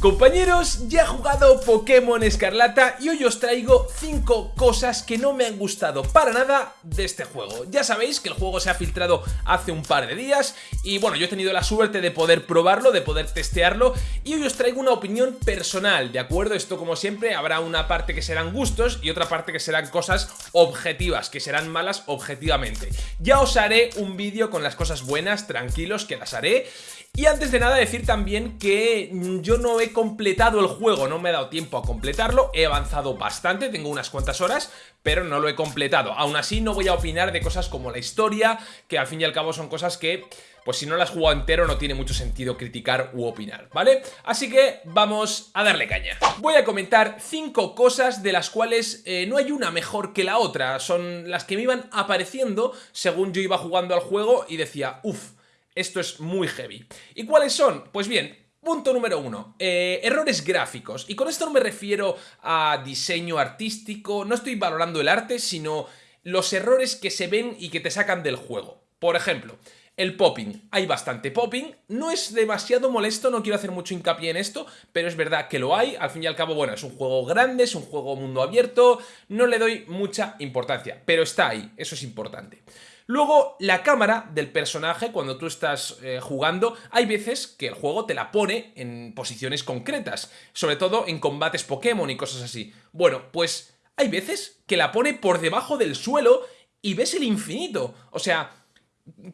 Compañeros, ya he jugado Pokémon Escarlata y hoy os traigo 5 cosas que no me han gustado para nada de este juego. Ya sabéis que el juego se ha filtrado hace un par de días y bueno, yo he tenido la suerte de poder probarlo, de poder testearlo y hoy os traigo una opinión personal, ¿de acuerdo? Esto como siempre habrá una parte que serán gustos y otra parte que serán cosas objetivas, que serán malas objetivamente. Ya os haré un vídeo con las cosas buenas, tranquilos, que las haré y antes de nada decir también que yo no he completado el juego, no me he dado tiempo a completarlo, he avanzado bastante, tengo unas cuantas horas, pero no lo he completado. Aún así no voy a opinar de cosas como la historia, que al fin y al cabo son cosas que, pues si no las jugado entero no tiene mucho sentido criticar u opinar, ¿vale? Así que vamos a darle caña. Voy a comentar cinco cosas de las cuales eh, no hay una mejor que la otra, son las que me iban apareciendo según yo iba jugando al juego y decía, uff, esto es muy heavy. ¿Y cuáles son? Pues bien, Punto número uno, eh, errores gráficos. Y con esto no me refiero a diseño artístico, no estoy valorando el arte, sino los errores que se ven y que te sacan del juego. Por ejemplo, el popping. Hay bastante popping, no es demasiado molesto, no quiero hacer mucho hincapié en esto, pero es verdad que lo hay. Al fin y al cabo, bueno, es un juego grande, es un juego mundo abierto, no le doy mucha importancia, pero está ahí, eso es importante. Luego, la cámara del personaje, cuando tú estás eh, jugando, hay veces que el juego te la pone en posiciones concretas, sobre todo en combates Pokémon y cosas así. Bueno, pues hay veces que la pone por debajo del suelo y ves el infinito. O sea,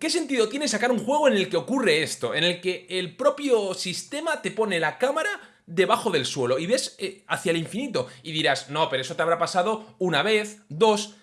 ¿qué sentido tiene sacar un juego en el que ocurre esto? En el que el propio sistema te pone la cámara debajo del suelo y ves eh, hacia el infinito. Y dirás, no, pero eso te habrá pasado una vez, dos...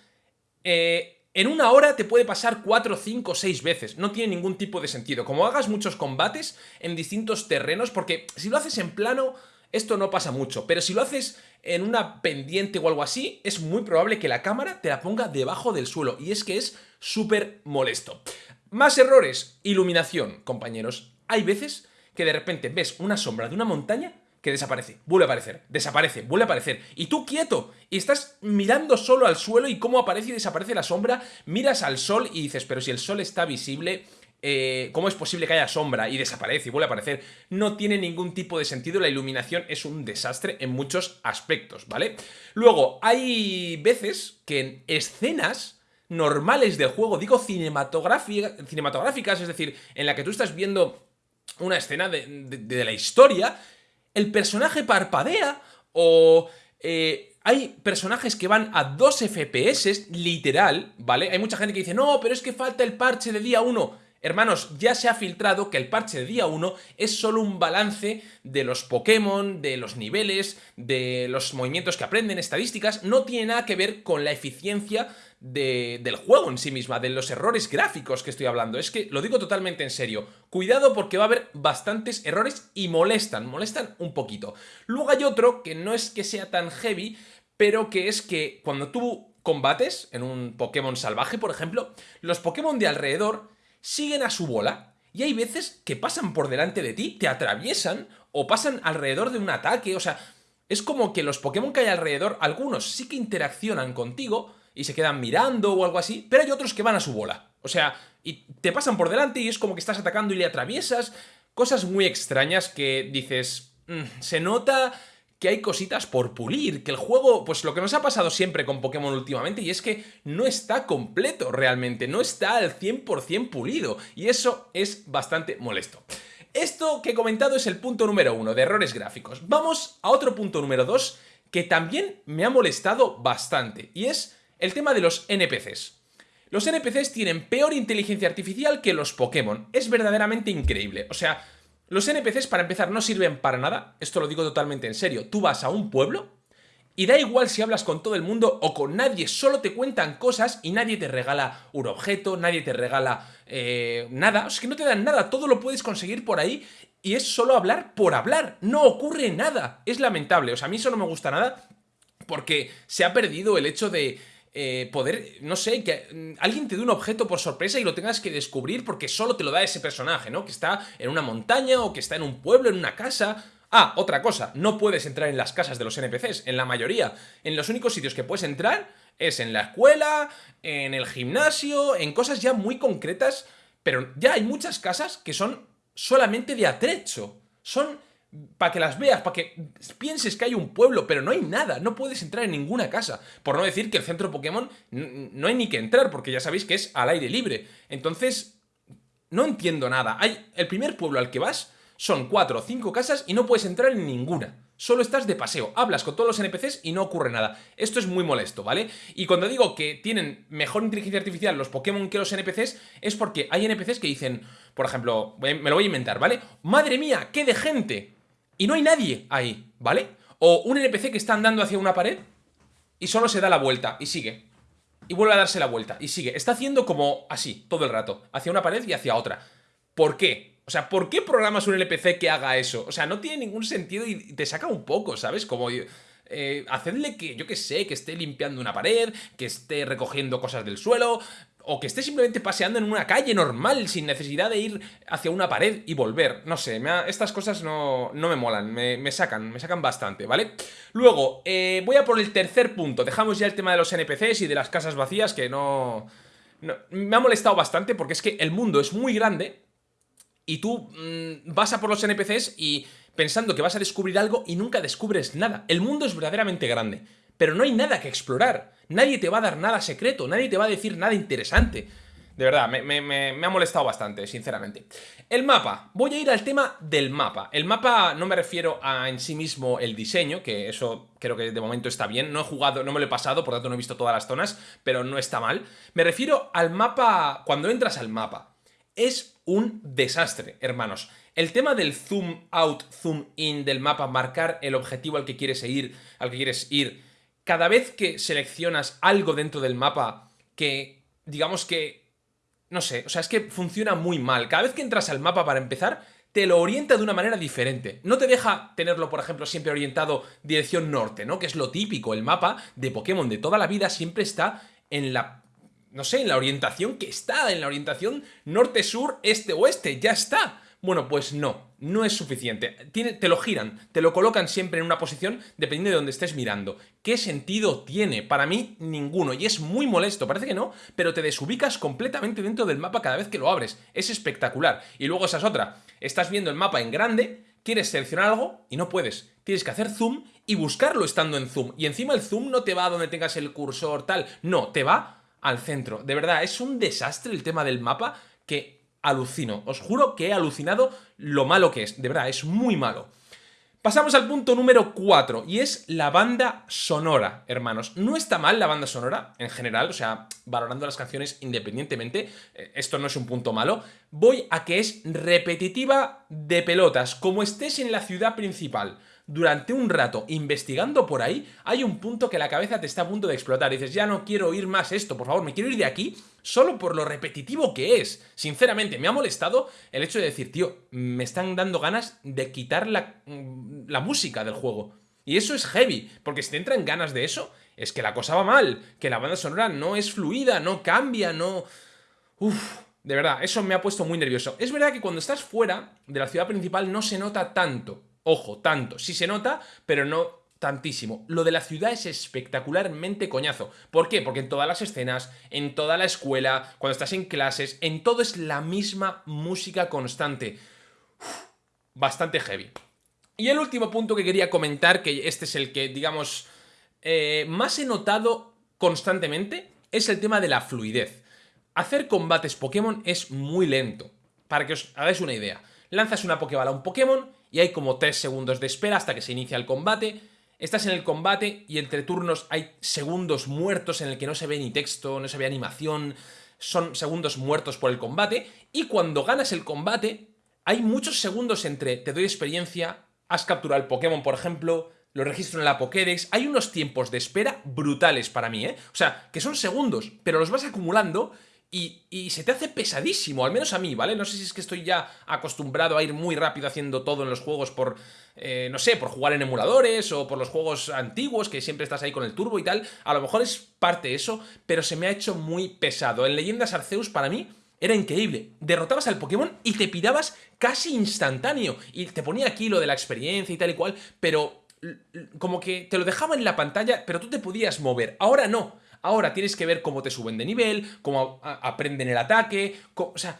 Eh, en una hora te puede pasar 4, 5, 6 veces, no tiene ningún tipo de sentido. Como hagas muchos combates en distintos terrenos, porque si lo haces en plano, esto no pasa mucho, pero si lo haces en una pendiente o algo así, es muy probable que la cámara te la ponga debajo del suelo, y es que es súper molesto. Más errores, iluminación, compañeros. Hay veces que de repente ves una sombra de una montaña que desaparece, vuelve a aparecer, desaparece, vuelve a aparecer. Y tú quieto, y estás mirando solo al suelo y cómo aparece y desaparece la sombra, miras al sol y dices, pero si el sol está visible, eh, ¿cómo es posible que haya sombra y desaparece y vuelve a aparecer? No tiene ningún tipo de sentido, la iluminación es un desastre en muchos aspectos, ¿vale? Luego, hay veces que en escenas normales del juego, digo cinematográficas, es decir, en la que tú estás viendo una escena de la historia, el personaje parpadea o... Eh, hay personajes que van a 2 FPS, literal, ¿vale? Hay mucha gente que dice, no, pero es que falta el parche de día 1. Hermanos, ya se ha filtrado que el parche de día 1 es solo un balance de los Pokémon, de los niveles, de los movimientos que aprenden, estadísticas, no tiene nada que ver con la eficiencia del juego en sí misma, de los errores gráficos que estoy hablando. Es que lo digo totalmente en serio. Cuidado porque va a haber bastantes errores y molestan, molestan un poquito. Luego hay otro que no es que sea tan heavy, pero que es que cuando tú combates en un Pokémon salvaje, por ejemplo, los Pokémon de alrededor siguen a su bola y hay veces que pasan por delante de ti, te atraviesan o pasan alrededor de un ataque, o sea, es como que los Pokémon que hay alrededor, algunos sí que interaccionan contigo y se quedan mirando o algo así, pero hay otros que van a su bola. O sea, y te pasan por delante y es como que estás atacando y le atraviesas, cosas muy extrañas que dices, mm, se nota que hay cositas por pulir, que el juego, pues lo que nos ha pasado siempre con Pokémon últimamente, y es que no está completo realmente, no está al 100% pulido, y eso es bastante molesto. Esto que he comentado es el punto número uno, de errores gráficos. Vamos a otro punto número dos, que también me ha molestado bastante, y es el tema de los NPCs. Los NPCs tienen peor inteligencia artificial que los Pokémon, es verdaderamente increíble, o sea, los NPCs, para empezar, no sirven para nada, esto lo digo totalmente en serio. Tú vas a un pueblo y da igual si hablas con todo el mundo o con nadie, solo te cuentan cosas y nadie te regala un objeto, nadie te regala eh, nada. O sea, que no te dan nada, todo lo puedes conseguir por ahí y es solo hablar por hablar, no ocurre nada. Es lamentable, o sea, a mí eso no me gusta nada porque se ha perdido el hecho de eh, poder, no sé, que mm, alguien te dé un objeto por sorpresa y lo tengas que descubrir porque solo te lo da ese personaje, ¿no? Que está en una montaña o que está en un pueblo, en una casa... Ah, otra cosa, no puedes entrar en las casas de los NPCs, en la mayoría. En los únicos sitios que puedes entrar es en la escuela, en el gimnasio, en cosas ya muy concretas, pero ya hay muchas casas que son solamente de atrecho. Son para que las veas, para que pienses que hay un pueblo, pero no hay nada, no puedes entrar en ninguna casa. Por no decir que el centro Pokémon no hay ni que entrar, porque ya sabéis que es al aire libre. Entonces, no entiendo nada. Hay el primer pueblo al que vas son cuatro o cinco casas y no puedes entrar en ninguna. Solo estás de paseo, hablas con todos los NPCs y no ocurre nada. Esto es muy molesto, ¿vale? Y cuando digo que tienen mejor inteligencia artificial los Pokémon que los NPCs, es porque hay NPCs que dicen, por ejemplo, me lo voy a inventar, ¿vale? ¡Madre mía, qué de gente! Y no hay nadie ahí, ¿vale? O un NPC que está andando hacia una pared y solo se da la vuelta y sigue. Y vuelve a darse la vuelta y sigue. Está haciendo como así, todo el rato, hacia una pared y hacia otra. ¿Por qué? O sea, ¿por qué programas un NPC que haga eso? O sea, no tiene ningún sentido y te saca un poco, ¿sabes? Como... Eh, hacedle que, yo qué sé, que esté limpiando una pared, que esté recogiendo cosas del suelo, o que esté simplemente paseando en una calle normal, sin necesidad de ir hacia una pared y volver. No sé, estas cosas no, no me molan, me, sacan, me sacan bastante, ¿vale? Luego, eh, voy a por el tercer punto. Dejamos ya el tema de los NPCs y de las casas vacías, que no... no me ha molestado bastante porque es que el mundo es muy grande y tú mm, vas a por los NPCs y pensando que vas a descubrir algo y nunca descubres nada. El mundo es verdaderamente grande, pero no hay nada que explorar. Nadie te va a dar nada secreto, nadie te va a decir nada interesante. De verdad, me, ha molestado bastante, sinceramente. El mapa. Voy a ir al tema del mapa. El mapa no me refiero a en sí mismo el diseño, que eso creo que de momento está bien. No he jugado, no me lo he pasado, por tanto no he visto todas las zonas, pero no está mal. Me refiero al mapa, cuando entras al mapa es un desastre, hermanos. El tema del zoom out, zoom in del mapa, marcar el objetivo al que quieres ir, al que quieres ir, cada vez que seleccionas algo dentro del mapa que, digamos que, no sé, o sea, es que funciona muy mal. Cada vez que entras al mapa para empezar, te lo orienta de una manera diferente. No te deja tenerlo, por ejemplo, siempre orientado dirección norte, ¿no? Que es lo típico. El mapa de Pokémon de toda la vida siempre está en la no sé, en la orientación que está, en la orientación norte-sur, este-oeste, ya está. Bueno, pues no, no es suficiente. te lo giran, te lo colocan siempre en una posición dependiendo de donde estés mirando. ¿Qué sentido tiene? Para mí, ninguno. Y es muy molesto, parece que no, pero te desubicas completamente dentro del mapa cada vez que lo abres. Es espectacular. Y luego esa es otra. Estás viendo el mapa en grande, quieres seleccionar algo y no puedes. Tienes que hacer zoom y buscarlo estando en zoom. Y encima el zoom no te va a donde tengas el cursor tal, no, te va al centro. De verdad, es un desastre el tema del mapa que alucino. Os juro que he alucinado lo malo que es. De verdad, es muy malo. Pasamos al punto número 4 y es la banda sonora, hermanos. No está mal la banda sonora en general, o sea, valorando las canciones independientemente, eh, esto no es un punto malo. Voy a que es repetitiva de pelotas, como estés en la ciudad principal durante un rato investigando por ahí, hay un punto que la cabeza te está a punto de explotar. Dices, ya no quiero oír más esto, por favor, me quiero ir de aquí solo por lo repetitivo que es. Sinceramente, me ha molestado el hecho de decir, tío, me están dando ganas de quitar la, mm, la música del juego. Y eso es heavy, porque si te entran ganas de eso, es que la cosa va mal, que la banda sonora no es fluida, no cambia, no... Uf, de verdad, eso me ha puesto muy nervioso. Es verdad que cuando estás fuera de la ciudad principal no se nota tanto, Ojo, tanto. Sí se nota, pero no tantísimo. Lo de la ciudad es espectacularmente coñazo. ¿Por qué? Porque en todas las escenas, en toda la escuela, cuando estás en clases, en todo es la misma música constante. bastante heavy. Y el último punto que quería comentar, que este es el que, digamos, eh, más he notado constantemente, es el tema de la fluidez. Hacer combates Pokémon es muy lento. Para que os hagáis una idea. Lanzas una Pokéball a un Pokémon y hay como 3 segundos de espera hasta que se inicia el combate. Estás en el combate y entre turnos hay segundos muertos en el que no se ve ni texto, no se ve animación, son segundos muertos por el combate. Y cuando ganas el combate, hay muchos segundos entre te doy experiencia, has capturado el Pokémon, por ejemplo, lo registro en la Pokédex. Hay unos tiempos de espera brutales para mí, ¿eh? O sea, que son segundos, pero los vas acumulando y, se te hace pesadísimo, al menos a mí, ¿vale? No sé si es que estoy ya acostumbrado a ir muy rápido haciendo todo en los juegos por, eh, no sé, por jugar en emuladores o por los juegos antiguos, que siempre estás ahí con el turbo y tal. A lo mejor es parte de eso, pero se me ha hecho muy pesado. En Leyendas Arceus, para mí, era increíble. Derrotabas al Pokémon y te pirabas casi instantáneo. Y te ponía aquí lo de la experiencia y tal y cual, pero como que te lo dejaba en la pantalla, pero tú te podías mover. Ahora no. Ahora tienes que ver cómo te suben de nivel, cómo aprenden el ataque, o sea,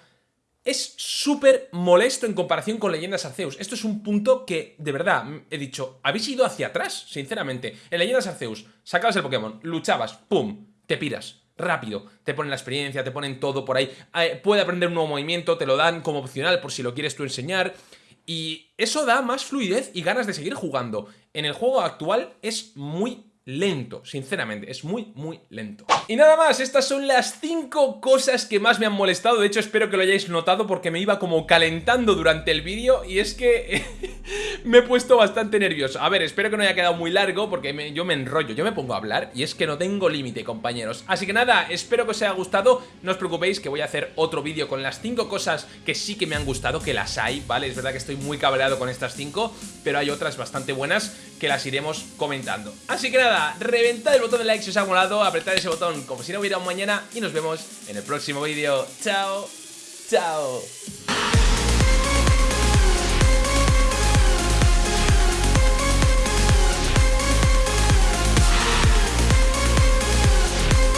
es súper molesto en comparación con Leyendas Arceus. Esto es un punto que, de verdad, he dicho, habéis ido hacia atrás, sinceramente. En Leyendas Arceus, sacabas el Pokémon, luchabas, ¡pum!, te piras. Rápido, te ponen la experiencia, te ponen todo por ahí. Eh, puede aprender un nuevo movimiento, te lo dan como opcional por si lo quieres tú enseñar. Y eso da más fluidez y ganas de seguir jugando. En el juego actual es muy lento, sinceramente, es muy, muy lento. Y nada más, estas son las 5 cosas que más me han molestado, de hecho espero que lo hayáis notado porque me iba como calentando durante el vídeo y es que me he puesto bastante nervioso. A ver, espero que no haya quedado muy largo porque yo me enrollo, yo me pongo a hablar y es que no tengo límite, compañeros. Así que nada, espero que os haya gustado, no os preocupéis que voy a hacer otro vídeo con las 5 cosas que sí que me han gustado, que las hay, ¿vale? Es verdad que estoy muy cabreado con estas 5, pero hay otras bastante buenas que las iremos comentando. Así que nada, reventad el botón de like si os ha molado, apretad ese botón como si no hubiera un mañana y nos vemos en el próximo vídeo. ¡Chao! ¡Chao!